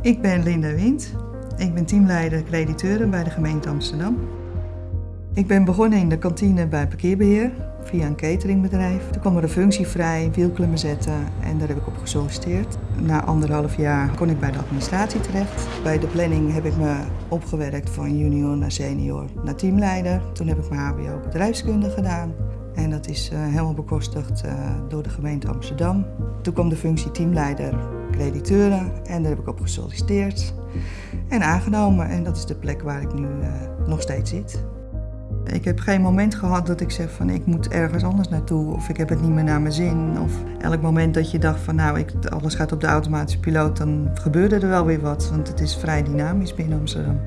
Ik ben Linda Wind. Ik ben teamleider crediteuren bij de gemeente Amsterdam. Ik ben begonnen in de kantine bij parkeerbeheer via een cateringbedrijf. Toen kwam er een functie vrij, wielklemmen zetten en daar heb ik op gesolliciteerd. Na anderhalf jaar kon ik bij de administratie terecht. Bij de planning heb ik me opgewerkt van junior naar senior naar teamleider. Toen heb ik mijn hbo bedrijfskunde gedaan. En dat is uh, helemaal bekostigd uh, door de gemeente Amsterdam. Toen kwam de functie teamleider crediteuren en daar heb ik op gesolliciteerd en aangenomen. En dat is de plek waar ik nu uh, nog steeds zit. Ik heb geen moment gehad dat ik zeg van ik moet ergens anders naartoe of ik heb het niet meer naar mijn zin. Of elk moment dat je dacht van nou ik, alles gaat op de automatische piloot, dan gebeurde er wel weer wat. Want het is vrij dynamisch binnen Amsterdam.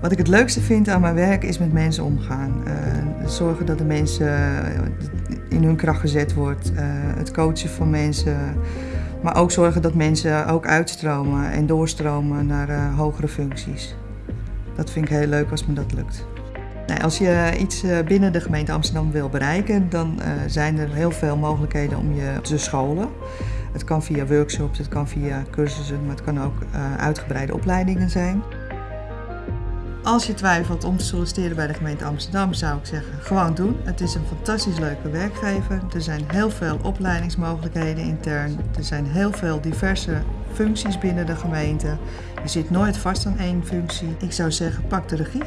Wat ik het leukste vind aan mijn werk is met mensen omgaan. Uh, zorgen dat de mensen in hun kracht gezet wordt. Het coachen van mensen. Maar ook zorgen dat mensen ook uitstromen en doorstromen naar uh, hogere functies. Dat vind ik heel leuk als me dat lukt. Nou, als je iets binnen de gemeente Amsterdam wil bereiken, dan zijn er heel veel mogelijkheden om je te scholen. Het kan via workshops, het kan via cursussen, maar het kan ook uitgebreide opleidingen zijn. Als je twijfelt om te solliciteren bij de gemeente Amsterdam, zou ik zeggen, gewoon doen. Het is een fantastisch leuke werkgever. Er zijn heel veel opleidingsmogelijkheden intern. Er zijn heel veel diverse functies binnen de gemeente. Je zit nooit vast aan één functie. Ik zou zeggen, pak de regie.